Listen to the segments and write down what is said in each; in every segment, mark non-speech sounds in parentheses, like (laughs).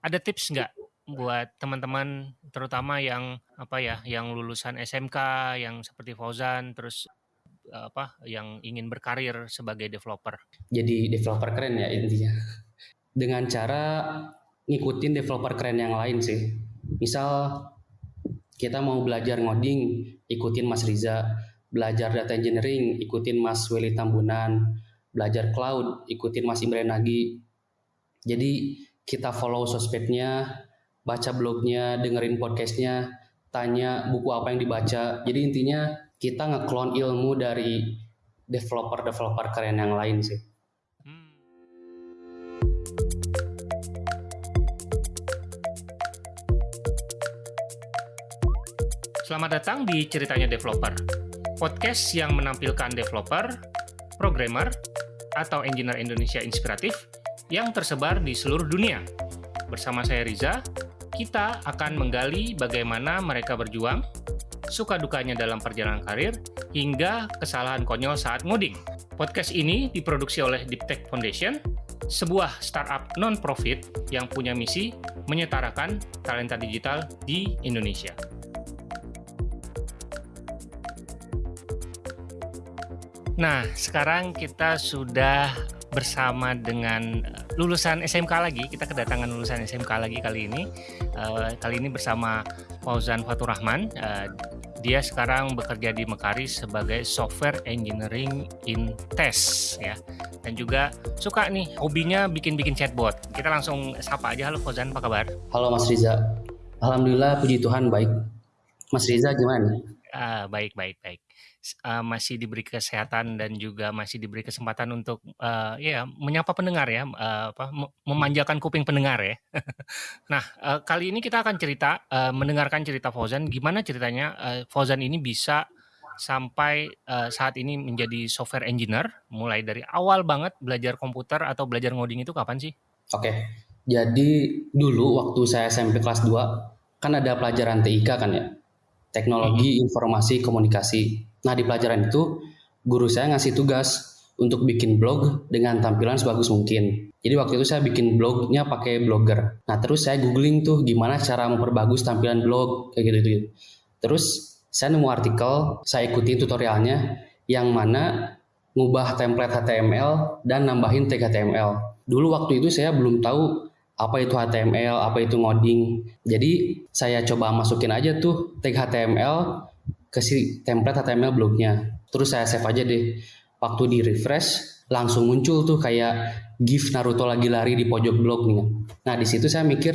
ada tips nggak buat teman-teman terutama yang apa ya, yang lulusan SMK yang seperti Fauzan terus apa yang ingin berkarir sebagai developer? Jadi developer keren ya intinya. Dengan cara ngikutin developer keren yang lain sih. Misal kita mau belajar ngoding, ikutin Mas Riza, belajar data engineering, ikutin Mas Willy Tambunan, belajar cloud, ikutin Mas Imran Nagi. Jadi kita follow sosmednya, baca blognya, dengerin podcastnya, tanya buku apa yang dibaca. Jadi intinya kita ngeklon ilmu dari developer-developer keren yang lain sih. Hmm. Selamat datang di Ceritanya Developer, podcast yang menampilkan developer, programmer, atau engineer Indonesia inspiratif yang tersebar di seluruh dunia. Bersama saya Riza, kita akan menggali bagaimana mereka berjuang, suka dukanya dalam perjalanan karir, hingga kesalahan konyol saat ngoding. Podcast ini diproduksi oleh Deep Tech Foundation, sebuah startup non-profit yang punya misi menyetarakan talenta digital di Indonesia. Nah, sekarang kita sudah bersama dengan eh, lulusan SMK lagi. Kita kedatangan lulusan SMK lagi kali ini. Uh, kali ini bersama Fauzan Fatur Rahman. Uh, dia sekarang bekerja di Mekari sebagai software engineering in test ya. Dan juga suka nih hobinya bikin-bikin chatbot. Kita langsung sapa aja. Halo Fauzan, apa kabar? Halo Mas Riza. Alhamdulillah puji Tuhan baik. Mas Riza gimana? Uh, baik, baik, baik uh, masih diberi kesehatan dan juga masih diberi kesempatan untuk uh, ya menyapa pendengar ya, uh, apa memanjakan kuping pendengar ya. (laughs) nah, uh, kali ini kita akan cerita uh, mendengarkan cerita Fauzan gimana ceritanya uh, Fauzan ini bisa sampai uh, saat ini menjadi software engineer mulai dari awal banget belajar komputer atau belajar ngoding itu kapan sih? Oke. Jadi dulu waktu saya SMP kelas 2 kan ada pelajaran TIK kan ya. Teknologi hmm. Informasi Komunikasi Nah di pelajaran itu guru saya ngasih tugas untuk bikin blog dengan tampilan sebagus mungkin. Jadi waktu itu saya bikin blognya pakai blogger. Nah terus saya googling tuh gimana cara memperbagus tampilan blog kayak gitu gitu. Terus saya nemu artikel, saya ikuti tutorialnya yang mana ngubah template HTML dan nambahin tag HTML. Dulu waktu itu saya belum tahu apa itu HTML, apa itu ngoding. Jadi saya coba masukin aja tuh tag HTML ke si template HTML blognya. Terus saya save aja deh. Waktu di refresh langsung muncul tuh kayak GIF Naruto lagi lari di pojok blog nih. Nah di situ saya mikir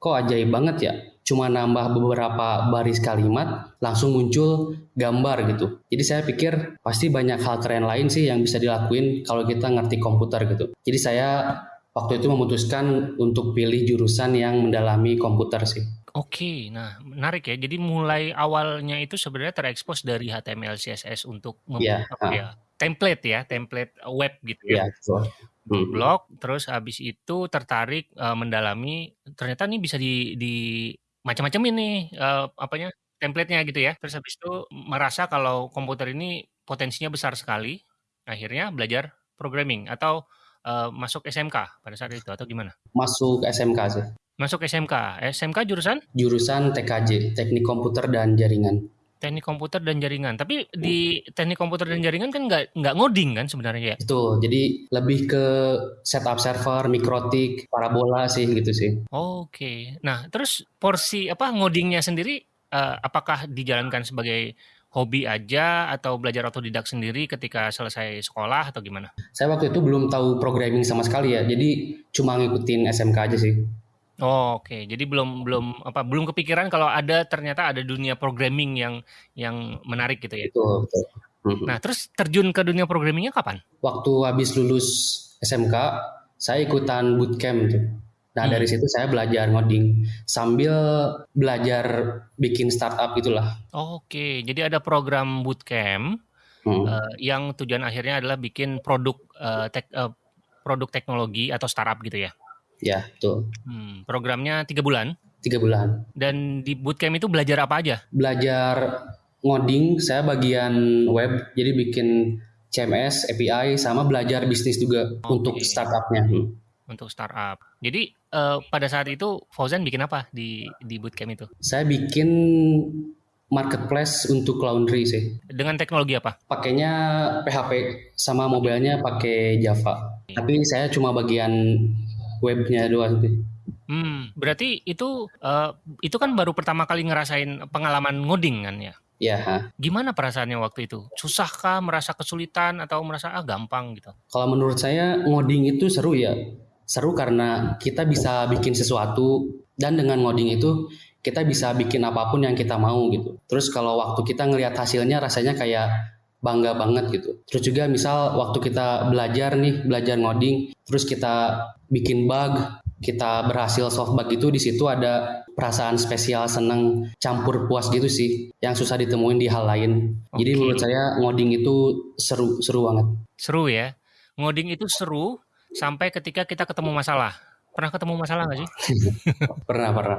kok ajaib banget ya. Cuma nambah beberapa baris kalimat langsung muncul gambar gitu. Jadi saya pikir pasti banyak hal keren lain sih yang bisa dilakuin kalau kita ngerti komputer gitu. Jadi saya waktu itu memutuskan untuk pilih jurusan yang mendalami komputer sih. Oke, nah menarik ya. Jadi mulai awalnya itu sebenarnya terekspos dari HTML CSS untuk Iya, apa ya, template ya, template web gitu ya. Iya, betul. Hmm. blog, terus habis itu tertarik uh, mendalami ternyata nih bisa di di macam-macam ini uh, apanya template-nya gitu ya. Terus habis itu merasa kalau komputer ini potensinya besar sekali, akhirnya belajar programming atau uh, masuk SMK pada saat itu atau gimana? Masuk SMK sih. Masuk SMK. SMK jurusan? Jurusan TKJ, Teknik Komputer dan Jaringan. Teknik komputer dan jaringan. Tapi di teknik komputer dan jaringan kan nggak nggak ngoding kan sebenarnya ya? Itu. Jadi lebih ke setup server, mikrotik, parabola sih gitu sih. Oke. Okay. Nah, terus porsi apa ngodingnya sendiri uh, apakah dijalankan sebagai hobi aja atau belajar otodidak sendiri ketika selesai sekolah atau gimana? Saya waktu itu belum tahu programming sama sekali ya. Jadi cuma ngikutin SMK aja sih. Oh, oke. Jadi belum belum apa belum kepikiran kalau ada ternyata ada dunia programming yang yang menarik gitu ya. Betul, betul. Nah, terus terjun ke dunia programmingnya kapan? Waktu habis lulus SMK, saya ikutan bootcamp tuh. Nah, hmm. dari situ saya belajar ngoding sambil belajar bikin startup itulah. Oke, jadi ada program bootcamp hmm. uh, yang tujuan akhirnya adalah bikin produk uh, tek, uh, produk teknologi atau startup gitu ya. Ya, betul. Hmm, programnya tiga bulan. Tiga bulan. Dan di bootcamp itu belajar apa aja? Belajar ngoding, saya bagian web, jadi bikin CMS, API, sama belajar bisnis juga okay. untuk startupnya. Hmm. untuk startup. Jadi uh, pada saat itu Fauzan bikin apa di di bootcamp itu? Saya bikin marketplace untuk laundry sih. Dengan teknologi apa? Pakainya PHP sama mobilnya pakai Java. Tapi saya cuma bagian webnya doang sih. Hmm, berarti itu uh, itu kan baru pertama kali ngerasain pengalaman ngoding kan ya? Ya. Gimana perasaannya waktu itu? Susahkah, merasa kesulitan atau merasa ah gampang gitu? Kalau menurut saya ngoding itu seru ya. Seru karena kita bisa bikin sesuatu dan dengan ngoding itu kita bisa bikin apa pun yang kita mau gitu. Terus kalau waktu kita ngelihat hasilnya rasanya kayak bangga banget gitu. Terus juga misal waktu kita belajar nih, belajar ngoding, terus kita bikin bug, kita berhasil solve bug itu di situ ada perasaan spesial seneng campur puas gitu sih yang susah ditemuin di hal lain. Okay. Jadi menurut saya ngoding itu seru seru banget. Seru ya. Ngoding itu seru sampai ketika kita ketemu masalah. Pernah ketemu masalah nggak sih? (laughs) pernah, pernah.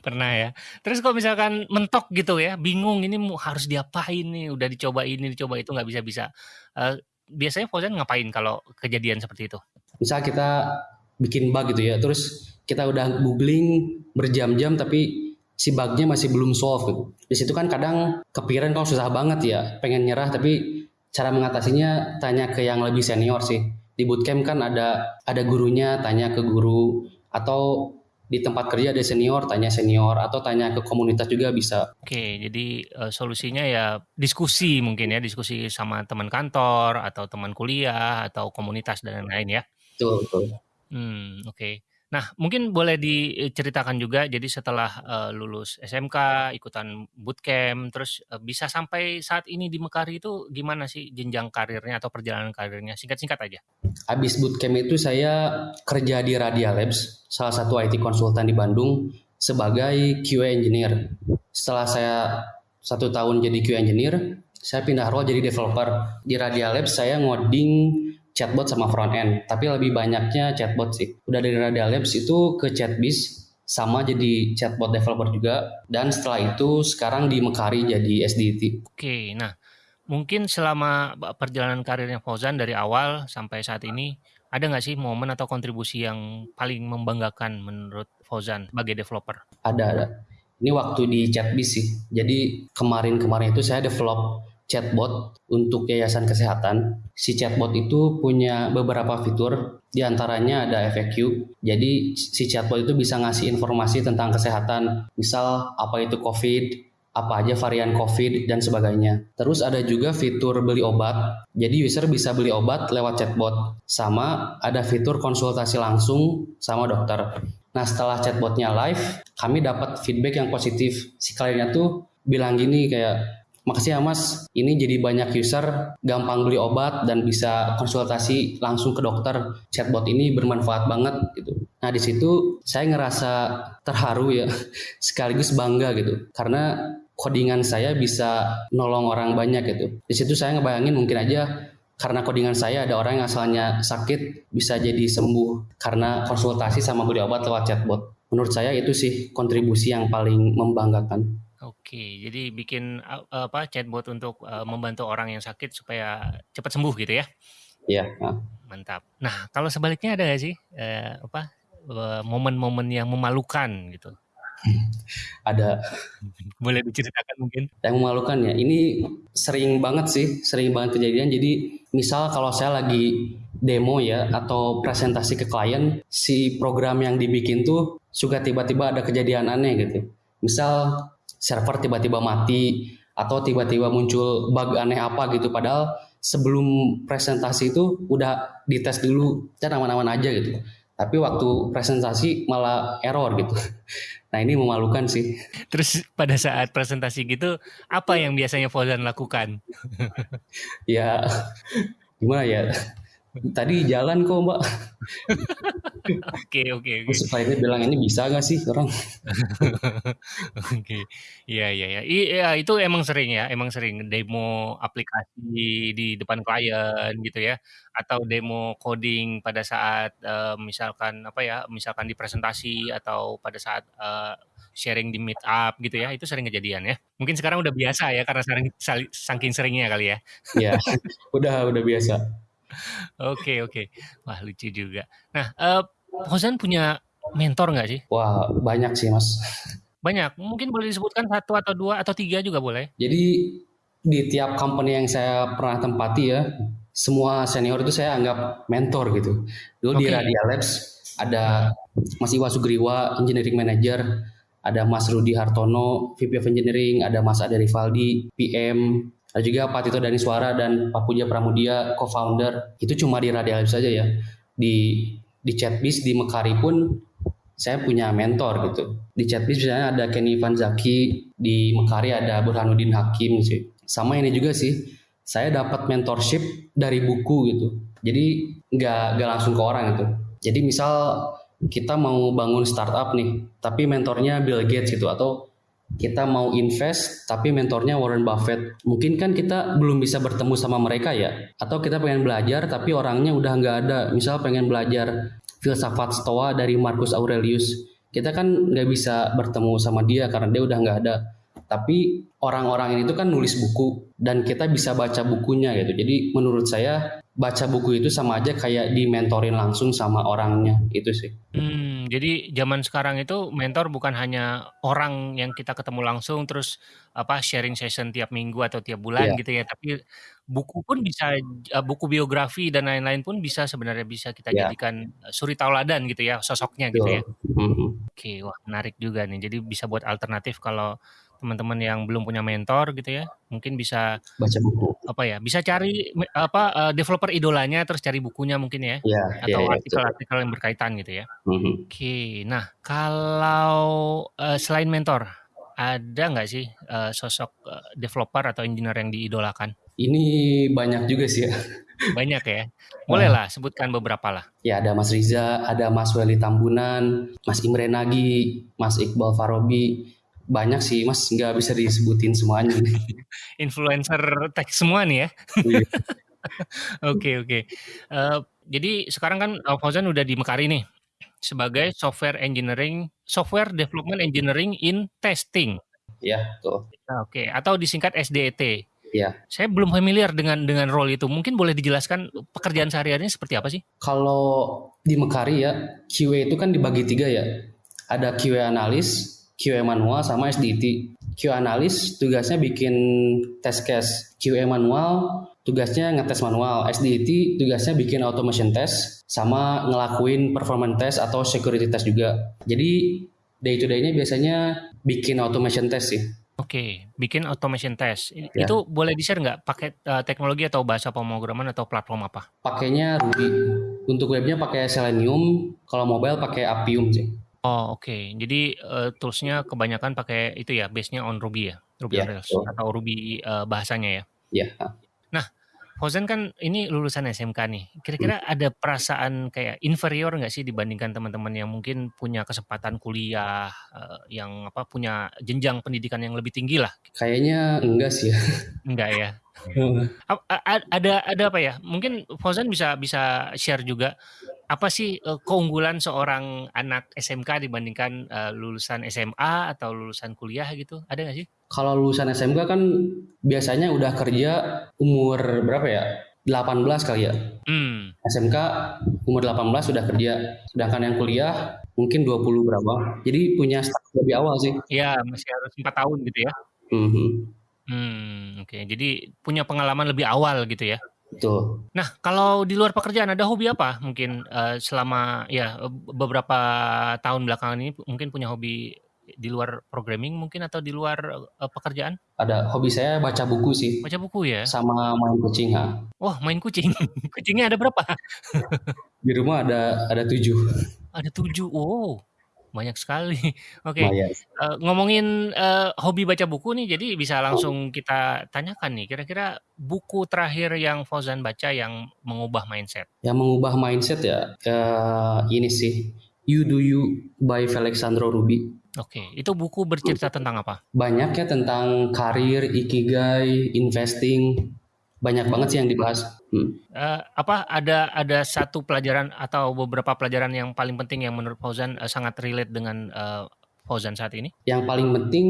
pernah ya. Terus kalau misalkan mentok gitu ya, bingung ini harus diapain nih, udah dicoba ini, dicoba itu nggak bisa-bisa. Uh, biasanya Fauzan ngapain kalau kejadian seperti itu? Misal kita bikin bug gitu ya terus kita udah googling berjam-jam tapi si bugnya masih belum solve gitu. Di situ kan kadang kepikiran kalau susah banget ya, pengen nyerah tapi cara mengatasinya tanya ke yang lebih senior sih. Di bootcamp kan ada ada gurunya, tanya ke guru atau di tempat kerja ada senior, tanya senior atau tanya ke komunitas juga bisa. Oke, jadi uh, solusinya ya diskusi mungkin ya, diskusi sama teman kantor atau teman kuliah atau komunitas dan lain-lain ya. Betul, betul. Hmm oke. Nah, mungkin boleh diceritakan juga, jadi setelah, uh, lulus SMK, ikutan bootcamp, terus, uh, bisa sampai saat ini di Mekari itu gimana sih jenjang karirnya atau perjalanan karirnya? Singkat-singkat aja. Habis bootcamp itu saya kerja di Radia Labs, salah satu IT konsultan di Bandung, sebagai QA engineer. Setelah saya satu tahun jadi QA engineer, saya pindah role jadi developer. Di Radia Labs saya ngoding chatbot sama front end, tapi lebih banyaknya chatbot sih. Udah dari Radia Labs itu ke Chatbiz sama jadi chatbot developer juga dan setelah itu sekarang di Mekari jadi SDT. Oke, nah mungkin selama perjalanan karirnya Fauzan dari awal sampai saat ini ada nggak sih momen atau kontribusi yang paling membanggakan menurut Fauzan sebagai developer? Ada, ada. Ini waktu di Chatbiz sih. Jadi kemarin-kemarin itu saya develop chatbot untuk yayasan kesehatan. Si chatbot itu punya beberapa fitur, di antaranya ada FAQ. Jadi si chatbot itu bisa ngasih informasi tentang kesehatan, misal apa itu COVID, apa aja varian COVID dan sebagainya. Terus ada juga fitur beli obat. Jadi user bisa beli obat lewat chatbot. Sama ada fitur konsultasi langsung sama dokter. Nah setelah chatbotnya live, kami dapat feedback yang positif. Si kliennya tuh bilang gini kayak Makasih ya Mas, ini jadi banyak user gampang beli obat dan bisa konsultasi langsung ke dokter. Chatbot ini bermanfaat banget gitu. Nah di situ saya ngerasa terharu ya, (laughs) sekaligus bangga gitu, karena codingan saya bisa nolong orang banyak gitu. Di situ saya ngebayangin mungkin aja karena codingan saya ada orang yang asalnya sakit bisa jadi sembuh karena konsultasi sama beli obat lewat chatbot. Menurut saya itu sih kontribusi yang paling membanggakan. Oke, jadi bikin apa chatbot untuk uh, membantu orang yang sakit supaya cepat sembuh gitu ya? Iya. Mantap. Nah, kalau sebaliknya ada nggak sih uh, apa momen-momen yang memalukan gitu? (laughs) ada. (laughs) Boleh diceritakan mungkin? Yang memalukan ya, ini sering banget sih, sering banget kejadian. Jadi misal kalau saya lagi demo ya atau presentasi ke klien, si program yang dibikin tuh suka tiba-tiba ada kejadian aneh gitu. Misal server tiba-tiba mati atau tiba-tiba muncul bug aneh apa gitu. Padahal sebelum presentasi itu udah dites dulu dan aman-aman aja gitu. Tapi waktu presentasi malah error gitu. (laughs) Nah ini memalukan sih. Terus pada saat presentasi gitu apa yang biasanya Fauzan lakukan? (laughs) Ya gimana ya Tadi jalan kok mbak. Oke oke oke. Supaya dia bilang ini bisa gak sih orang? Oke, iya iya iya. Iya itu emang sering ya, emang sering demo aplikasi di depan klien gitu ya, atau demo coding pada saat uh, misalkan apa ya, misalkan di presentasi atau pada saat uh, sharing di meetup gitu ya, itu sering kejadian ya. Mungkin sekarang udah biasa ya karena sering saking seringnya kali ya. Iya, udah udah biasa. Oke oke. Wah lucu juga. Nah, uh, punya mentor nggak sih? Wah, banyak sih, Mas. Banyak. Mungkin boleh disebutkan satu atau dua atau tiga juga boleh. Jadi di tiap company yang saya pernah tempati ya, semua senior itu saya anggap mentor gitu. Dulu di Oke. Radia Labs ada Mas Iwa Sugriwa, Engineering Manager, ada Mas Rudi Hartono, VP of Engineering, ada Mas Ade Rivaldi, PM, ada juga Pak Tito Daniswara dan Pak Puja Pramudia, co-founder. Itu cuma di Radia Labs saja ya. Di di Chatbiz di Mekari pun saya punya mentor gitu. Di Chatbiz misalnya ada Kenny Van Zaki, di Mekari ada Burhanuddin Hakim sih. Sama ini juga sih, saya dapat mentorship dari buku gitu. Jadi nggak nggak langsung ke orang gitu. Jadi misal kita mau bangun startup nih, tapi mentornya Bill Gates gitu atau kita mau invest tapi mentornya Warren Buffett. Mungkin kan kita belum bisa bertemu sama mereka ya. Atau kita pengen belajar tapi orangnya udah nggak ada. Misal pengen belajar filsafat stoa dari Marcus Aurelius. Kita kan nggak bisa bertemu sama dia karena dia udah nggak ada. Tapi orang-orang ini tuh kan nulis buku dan kita bisa baca bukunya gitu. Jadi menurut saya baca buku itu sama aja kayak dimentorin langsung sama orangnya itu sih. Hmm, jadi zaman sekarang itu mentor bukan hanya orang yang kita ketemu langsung terus apa sharing session tiap minggu atau tiap bulan Iya, gitu ya, tapi buku pun bisa eh, buku biografi dan lain-lain pun bisa sebenarnya bisa kita iya, jadikan suri tauladan gitu ya, sosoknya gitu betul. ya. Mhm. Oke, wah menarik juga nih. Jadi bisa buat alternatif kalau teman-teman yang belum punya mentor gitu ya, mungkin bisa Baca buku. apa ya, bisa cari apa eh, developer idolanya terus cari bukunya mungkin ya, iya, atau iya, artikel-artikel yang berkaitan gitu ya. Mhm. Oke, nah kalau eh, selain mentor, ada nggak sih eh, sosok developer atau engineer yang diidolakan? Ini banyak juga sih ya. Banyak ya. (laughs) Nah, Bolehlah sebutkan beberapa lah. Ya ada Mas Riza, ada Mas Weli Tambunan, Mas Imre Nagi, Mas Iqbal Farobi. Banyak sih Mas, nggak bisa disebutin semuanya. Influencer tech semua nih ya. Iya. (laughs) Oke, oke. Eh, jadi sekarang kan Fauzan udah di Mekari nih sebagai software engineering, software development engineering in testing. Ya, tuh. Nah, Oke, atau disingkat SDET. Ya. Saya belum familiar dengan dengan role itu. Mungkin boleh dijelaskan pekerjaan sehari-harinya seperti apa sih? Kalau di Mekari ya, QA itu kan dibagi tiga ya. Ada QA analis, QA manual, sama SDT. QA analis tugasnya bikin test case. QA manual tugasnya ngetes manual. SDT tugasnya bikin automation test sama ngelakuin performance test atau security test juga. Jadi day to day-nya biasanya bikin automation test sih. Oke, bikin automation test. Ya. Itu boleh di-share nggak pakai eh, teknologi atau bahasa pemrograman atau platform apa? Pakainya Ruby. Untuk webnya pakai Selenium, kalau mobile pakai Appium sih. Oh, oke. Jadi eh, toolsnya kebanyakan pakai itu ya, base-nya on Ruby ya, Ruby on Ya, Rails betul. atau Ruby eh, bahasanya ya. Ya. Nah, Fauzan kan ini lulusan SMK nih. Kira-kira ada perasaan kayak inferior nggak sih dibandingkan teman-teman yang mungkin punya kesempatan kuliah, eh, yang apa punya jenjang pendidikan yang lebih tinggi lah? Kayaknya enggak sih ya. Enggak ya? (laughs) Ada ada apa ya? Mungkin Fauzan bisa bisa share juga apa sih eh, keunggulan seorang anak SMK dibandingkan eh, lulusan SMA atau lulusan kuliah gitu? Ada nggak sih? Kalau lulusan SMK kan biasanya udah kerja umur berapa ya? 18 kali ya. Hmm, SMK umur 18 sudah kerja. Sedangkan yang kuliah mungkin 20 berapa. Jadi punya start lebih awal sih. ya masih harus empat tahun gitu ya. Mhm. Hmm, oke. Jadi punya pengalaman lebih awal gitu ya. Betul. Nah, kalau di luar pekerjaan ada hobi apa? Mungkin eh, selama ya beberapa tahun belakangan ini mungkin punya hobi di luar programming mungkin atau di luar eh, pekerjaan? Ada hobi saya baca buku sih. Baca buku ya? Sama main kucing. ha. Wah, main kucing. (laughs) Kucingnya ada berapa? Di rumah ada ada tujuh. Ada tujuh. Wow, banyak sekali. (laughs) Oke, Lumayan. eh, ngomongin eh, hobi baca buku nih, jadi bisa langsung kita tanyakan nih. Kira-kira buku terakhir yang Fauzan baca yang mengubah mindset? Yang mengubah mindset ya, ini sih. You Do You by Alexandro Ruby. Oke, itu buku bercerita tentang apa? Banyak ya tentang karir, ikigai, investing. Banyak banget sih yang dibahas. Hmm. Eh, apa ada ada satu pelajaran atau beberapa pelajaran yang paling penting yang menurut Fauzan eh, sangat relate dengan eh, Fauzan saat ini? Yang paling penting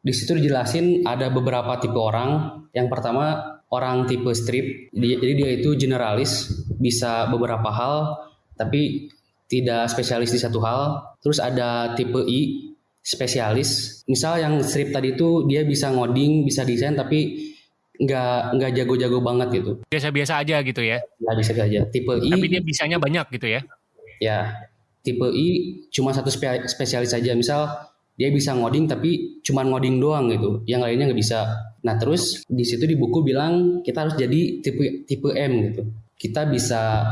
di situ dijelasin ada beberapa tipe orang. Yang pertama orang tipe strip. Dia- Jadi dia itu generalis, bisa beberapa hal, tapi tidak spesialis di satu hal. Terus ada tipe I, spesialis. Misal yang strip tadi itu dia bisa ngoding, bisa desain, tapi nggak nggak jago-jago banget gitu. Biasa-biasa aja gitu ya. Nggak bisa aja. Tipe I. Tapi dia bisanya banyak gitu ya. Ya, tipe I cuma satu spesialis saja. Misal dia bisa ngoding tapi cuma ngoding doang gitu. Yang lainnya nggak bisa. Nah terus di situ di buku bilang kita harus jadi tipe tipe M gitu. Kita bisa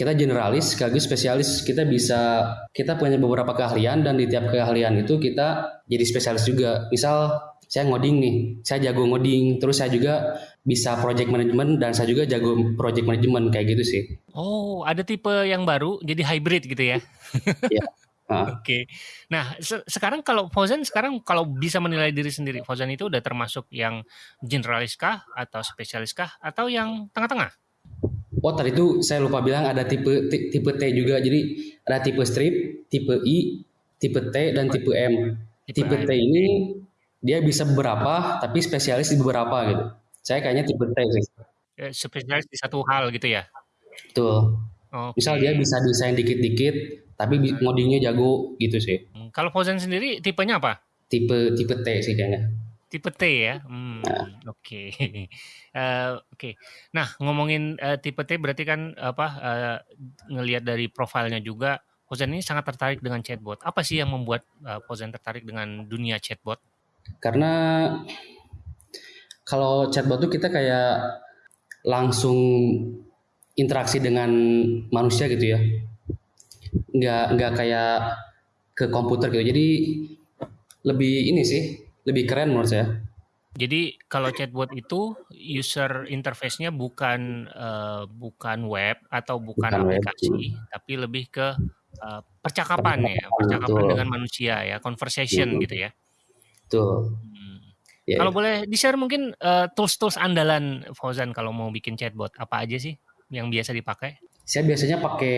kita generalis sekaligus spesialis kita bisa kita punya beberapa keahlian dan di tiap keahlian itu kita jadi spesialis juga misal saya ngoding nih saya jago ngoding terus saya juga bisa project management dan saya juga jago project management kayak gitu sih oh ada tipe yang baru jadi hybrid gitu ya (laughs) (laughs) ya Oke. Okay. Nah, se sekarang kalau Fauzan sekarang kalau bisa menilai diri sendiri, Fauzan itu udah termasuk yang generalis kah atau spesialis kah atau yang tengah-tengah? Oh tadi itu saya lupa bilang ada tipe tipe T juga. Jadi ada tipe strip, tipe I, tipe T dan tipe M. Tipe, tipe T ini dia bisa beberapa tapi spesialis di beberapa gitu. Saya kayaknya tipe T sih. Eh, spesialis di satu hal gitu ya. Betul. Okay. Misal dia bisa desain dikit-dikit tapi ngodingnya jago gitu sih. Hmm, kalau Fauzan sendiri tipenya apa? Tipe tipe T sih kayaknya. Tipe T ya. Hmm, nah. Oke. Okay. (laughs) Uh, Oke. Okay. Nah, ngomongin uh, tipe T berarti kan apa uh, ngelihat dari profilnya juga Fauzan ini sangat tertarik dengan chatbot. Apa sih yang membuat uh, Fauzan tertarik dengan dunia chatbot? Karena kalau chatbot tuh kita kayak langsung interaksi dengan manusia gitu ya. Nggak nggak kayak ke komputer gitu. Jadi lebih ini sih, lebih keren menurut saya. Jadi kalau chatbot itu user interface-nya bukan uh, bukan web atau bukan, bukan aplikasi, web. tapi lebih ke uh, percakapan ya, percakapan Betul. dengan manusia ya, conversation Betul. gitu ya. Betul. Hmm. Yeah. Kalau boleh di-share mungkin uh, tools-tools andalan Fauzan kalau mau bikin chatbot apa aja sih yang biasa dipakai? Saya biasanya pakai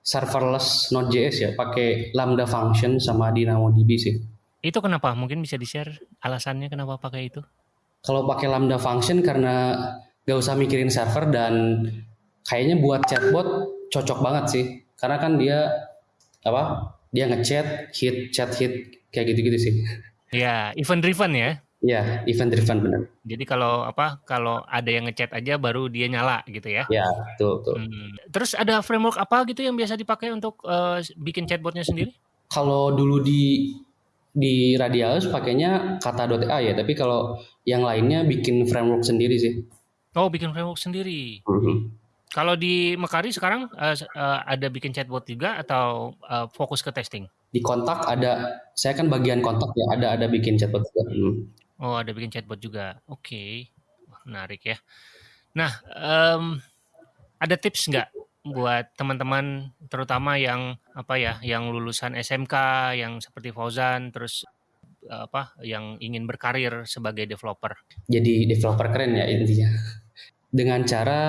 serverless Node.js ya, pakai Lambda function sama DynamoDB sih. Itu kenapa? Mungkin bisa di-share alasannya kenapa pakai itu? Kalau pakai Lambda function karena gak usah mikirin server dan kayaknya buat chatbot cocok banget sih. Karena kan dia apa? Dia ngechat, hit, chat, hit kayak gitu-gitu sih. Ya, event driven ya. Ya, event driven benar. Jadi kalau apa? Kalau ada yang ngechat aja baru dia nyala gitu ya. Ya, betul, betul. Hmm. Terus ada framework apa gitu yang biasa dipakai untuk uh, bikin chatbotnya sendiri? Kalau dulu di di Radialus pakainya kata.a ya, tapi kalau yang lainnya bikin framework sendiri sih. Oh, bikin framework sendiri. Mm -hmm. Kalau di Mekari sekarang uh, uh, ada bikin chatbot juga atau uh, fokus ke testing? Di kontak ada, saya kan bagian kontak ya, ada ada bikin chatbot juga. Hmm. Oh, ada bikin chatbot juga. Oke, okay. menarik ya. Nah, um, ada tips nggak buat teman-teman terutama yang apa ya yang lulusan SMK yang seperti Fauzan terus apa yang ingin berkarir sebagai developer. Jadi developer keren ya intinya. Dengan cara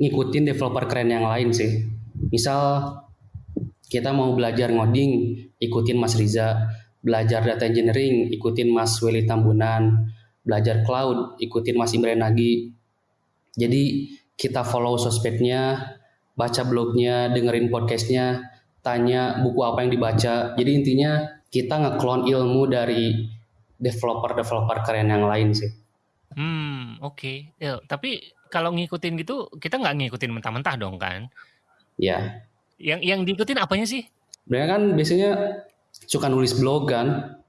ngikutin developer keren yang lain sih. Misal kita mau belajar ngoding, ikutin Mas Riza, belajar data engineering, ikutin Mas Willy Tambunan, belajar cloud, ikutin Mas Imre Nagi. Jadi kita follow sosmednya, baca blognya, dengerin podcastnya, tanya buku apa yang dibaca. Jadi intinya kita ngeklon ilmu dari developer-developer keren yang lain sih. Hmm, oke. Okay. Ya, tapi kalau ngikutin gitu, kita nggak ngikutin mentah-mentah dong kan? Ya. Yang yang diikutin apanya sih? Mereka kan biasanya suka nulis blog kan,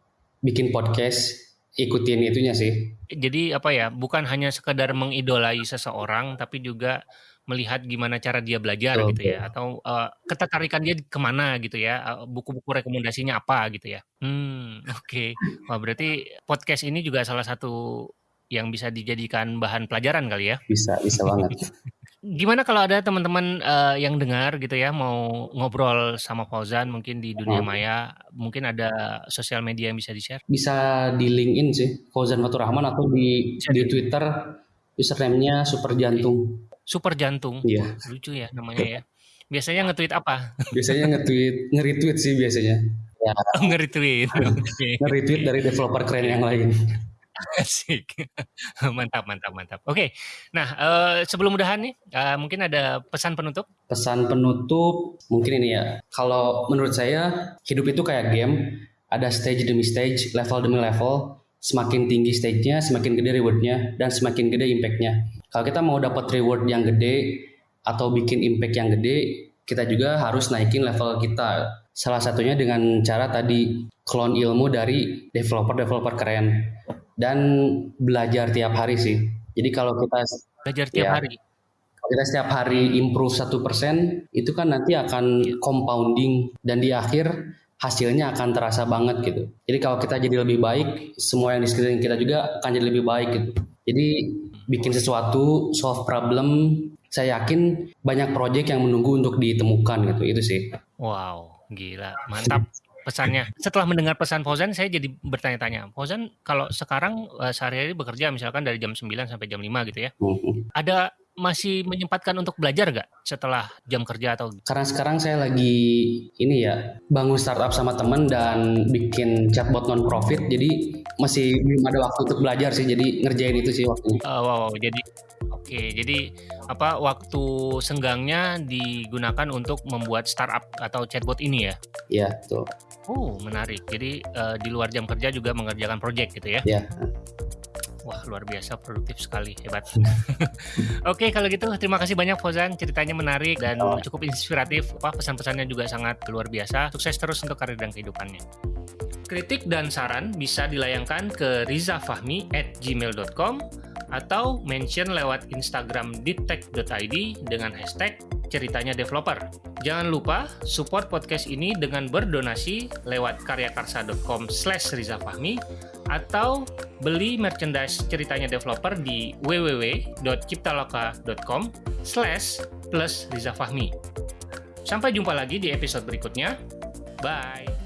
bikin podcast, ikutin itunya sih. Jadi apa ya, bukan hanya sekedar mengidolai seseorang, tapi juga melihat gimana cara dia belajar oh, gitu ya atau uh, ketertarikan dia ke mana gitu ya buku-buku rekomendasinya apa gitu ya hmm oke okay. wah berarti podcast ini juga salah satu yang bisa dijadikan bahan pelajaran kali ya bisa bisa banget (laughs) gimana kalau ada teman-teman uh, yang dengar gitu ya mau ngobrol sama Fauzan mungkin di dunia hmm. maya mungkin ada sosial media yang bisa di share bisa di LinkedIn sih Fauzan Fatur Rahman atau di di Twitter username-nya Super Jantung Super Jantung. Iya. Lucu ya namanya ya. Biasanya nge-tweet apa? Biasanya nge-tweet, nge-retweet sih biasanya. Ya. (laughs) Oh, nge-retweet. Okay. (laughs) Nge-retweet dari developer keren yang lain. (laughs) Asik. Mantap mantap mantap. Oke. Nah, eee, sebelum udahan nih, eee, mungkin ada pesan penutup? Pesan penutup mungkin ini ya, kalau menurut saya hidup itu kayak game, ada stage demi stage, level demi level, semakin tinggi stage-nya, semakin gede reward-nya, dan semakin gede impact-nya. Kalau kita mau dapat reward yang gede atau bikin impact yang gede, kita juga harus naikin level kita. Salah satunya dengan cara tadi clone ilmu dari developer-developer keren dan belajar tiap hari sih. Jadi kalau kita belajar tiap ya, hari. Kalau kita setiap hari improve satu persen, itu kan nanti akan compounding dan di akhir hasilnya akan terasa banget gitu. Jadi kalau kita jadi lebih baik, semua yang di sekeliling kita juga akan jadi lebih baik gitu. Jadi bikin sesuatu, solve problem, saya yakin banyak proyek yang menunggu untuk ditemukan gitu. Itu sih. Wow, gila, mantap pesannya. Setelah mendengar pesan Fauzan, saya jadi bertanya-tanya. Fauzan, kalau sekarang uh, sehari-hari bekerja misalkan dari jam 9 sampai jam 5 gitu ya. Ada masih menyempatkan untuk belajar gak setelah jam kerja atau karena sekarang saya lagi ini ya bangun startup sama temen dan bikin chatbot non profit jadi masih belum ada waktu untuk belajar sih jadi ngerjain itu sih waktunya uh, wow, wow jadi oke jadi apa waktu senggangnya digunakan untuk membuat startup atau chatbot ini ya iya tuh Oh, menarik. Jadi uh, di luar jam kerja juga mengerjakan proyek gitu ya? Iya. Wah, luar biasa produktif sekali, hebat. (laughs) Oke, kalau gitu terima kasih banyak Fozan, ceritanya menarik dan oh. cukup inspiratif. Wah, pesan-pesannya juga sangat luar biasa. Sukses terus untuk karir dan kehidupannya. Kritik dan saran bisa dilayangkan ke rizafahmi at gmail.com atau mention lewat Instagram ditech.id dengan hashtag ceritanya developer. Jangan lupa support podcast ini dengan berdonasi lewat karyakarsa.com slash rizafahmi atau beli merchandise ceritanya developer di www.ciptaloka.com slash plus rizafahmi. Sampai jumpa lagi di episode berikutnya. Bye!